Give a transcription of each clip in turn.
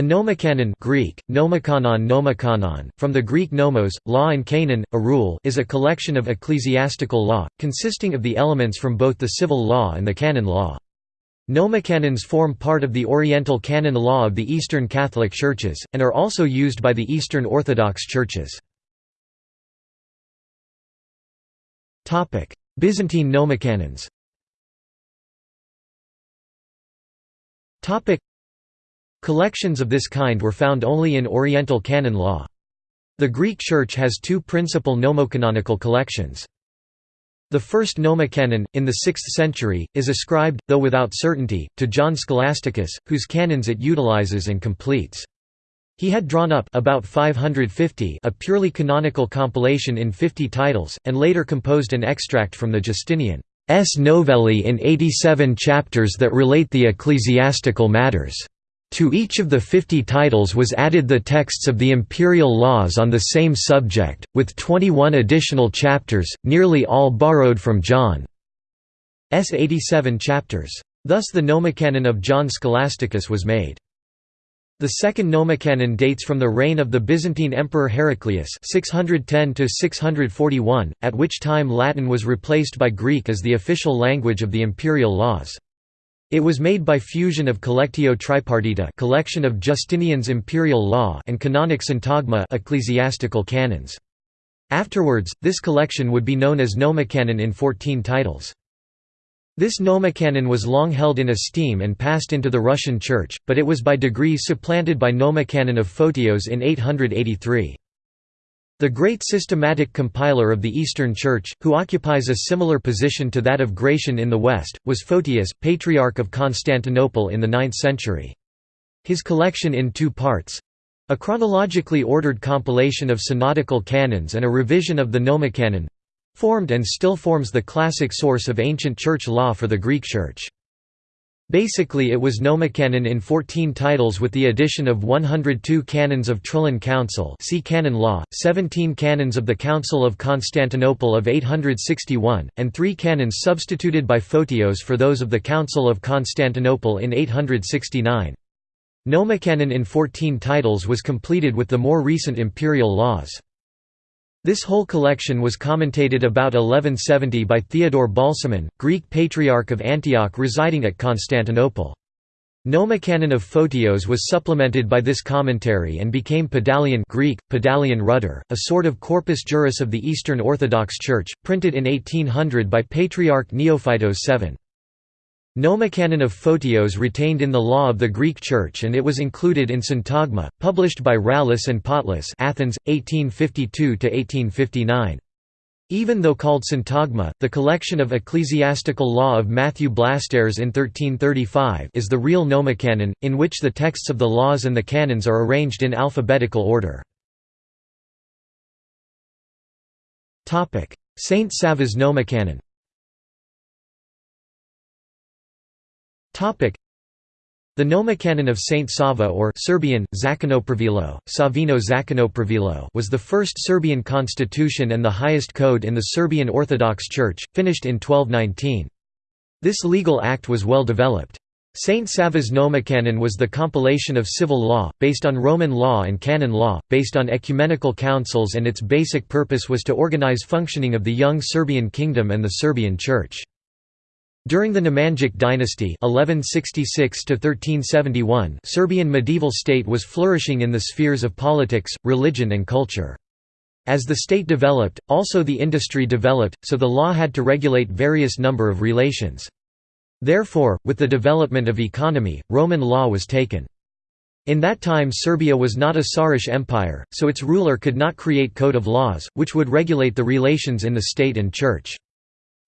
A nomocanon Greek, nomikanon nomikanon, from the Greek nomos, law and kanon, a rule is a collection of ecclesiastical law, consisting of the elements from both the civil law and the canon law. Nomocanons form part of the Oriental canon law of the Eastern Catholic Churches, and are also used by the Eastern Orthodox Churches. Byzantine nomocanons Collections of this kind were found only in Oriental canon law. The Greek Church has two principal nomocanonical collections. The first nomocanon, in the 6th century, is ascribed, though without certainty, to John Scholasticus, whose canons it utilizes and completes. He had drawn up about 550 a purely canonical compilation in 50 titles, and later composed an extract from the Justinian's Novellae in 87 chapters that relate the ecclesiastical matters. To each of the fifty titles was added the texts of the imperial laws on the same subject, with 21 additional chapters, nearly all borrowed from John's 87 chapters. Thus the Nomocanon of John Scholasticus was made. The second Nomocanon dates from the reign of the Byzantine Emperor Heraclius 610 at which time Latin was replaced by Greek as the official language of the imperial laws. It was made by fusion of Collectio Tripartita collection of Justinian's imperial law and Canonic Syntagma ecclesiastical canons. Afterwards, this collection would be known as Nomocanon in 14 titles. This Nomocanon was long held in esteem and passed into the Russian Church, but it was by degrees supplanted by Nomocanon of Photios in 883. The great systematic compiler of the Eastern Church, who occupies a similar position to that of Gratian in the West, was Photius, Patriarch of Constantinople in the 9th century. His collection in two parts—a chronologically ordered compilation of synodical canons and a revision of the Nomocanon—formed and still forms the classic source of ancient church law for the Greek Church. Basically it was nomocanon in 14 titles with the addition of 102 canons of Trullan Council see canon law, 17 canons of the Council of Constantinople of 861, and three canons substituted by Photios for those of the Council of Constantinople in 869. Nomocanon in 14 titles was completed with the more recent imperial laws. This whole collection was commentated about 1170 by Theodore Balsamon, Greek Patriarch of Antioch residing at Constantinople. Nomocanon of Photios was supplemented by this commentary and became Pedalion Greek, Pedalion rudder, a sort of corpus juris of the Eastern Orthodox Church, printed in 1800 by Patriarch Neophytos VII. Nomocanon of Photios retained in the law of the Greek Church and it was included in Syntagma, published by Rallis and Potlis Athens, 1852–1859. Even though called Syntagma, the collection of ecclesiastical law of Matthew Blastares in 1335 is the real Nomocanon, in which the texts of the laws and the canons are arranged in alphabetical order. Saint Sava's Nomocanon The Nomocanon of Saint Sava or Serbian, Zakonopravilo, Savino Zakonopravilo was the first Serbian constitution and the highest code in the Serbian Orthodox Church, finished in 1219. This legal act was well developed. Saint Sava's Nomocanon was the compilation of civil law, based on Roman law and canon law, based on ecumenical councils and its basic purpose was to organize functioning of the young Serbian kingdom and the Serbian Church. During the Nemanjic dynasty 1166 Serbian medieval state was flourishing in the spheres of politics, religion and culture. As the state developed, also the industry developed, so the law had to regulate various number of relations. Therefore, with the development of economy, Roman law was taken. In that time Serbia was not a Tsarish empire, so its ruler could not create code of laws, which would regulate the relations in the state and church.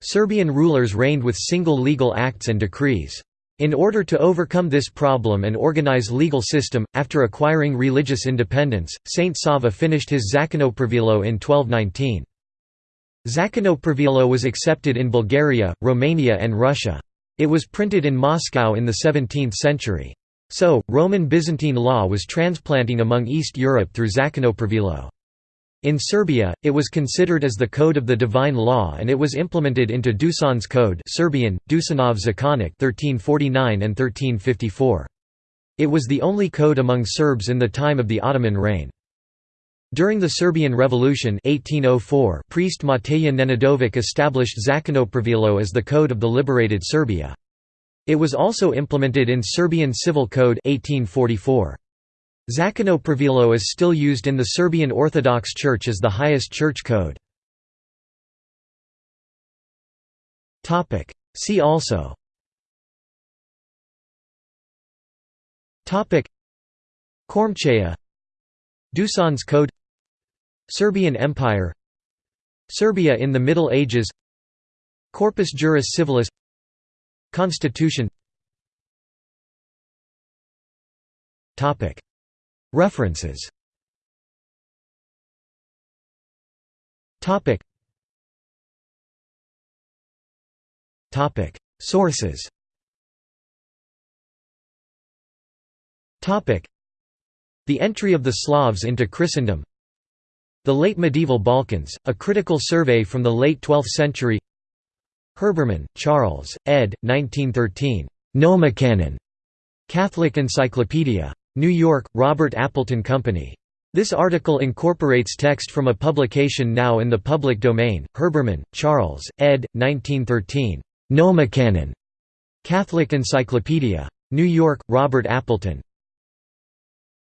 Serbian rulers reigned with single legal acts and decrees. In order to overcome this problem and organize legal system, after acquiring religious independence, Saint Sava finished his Zakonopravilo in 1219. Zakonopravilo was accepted in Bulgaria, Romania and Russia. It was printed in Moscow in the 17th century. So, Roman Byzantine law was transplanting among East Europe through Zakonopravilo. In Serbia, it was considered as the code of the divine law and it was implemented into Dusan's Code Serbian, Dusanov Zakonik 1349 and 1354. It was the only code among Serbs in the time of the Ottoman reign. During the Serbian Revolution 1804, priest Mateja Nenadović established Zakonopravilo as the code of the liberated Serbia. It was also implemented in Serbian Civil Code 1844. Zakonopravilo is still used in the Serbian Orthodox Church as the highest church code. See also. Kormcheja Dusan's Code. Serbian Empire. Serbia in the Middle Ages. Corpus Juris Civilis. Constitution References Sources The entry of the Slavs into Christendom The Late Medieval Balkans, a critical survey from the late 12th century Herbermann, Charles, ed. 1913. Nomocanon. Catholic Encyclopedia. New York, Robert Appleton Company. This article incorporates text from a publication now in the public domain, Herbermann, Charles, ed. 1913. Nomocanon. Catholic Encyclopedia. New York, Robert Appleton.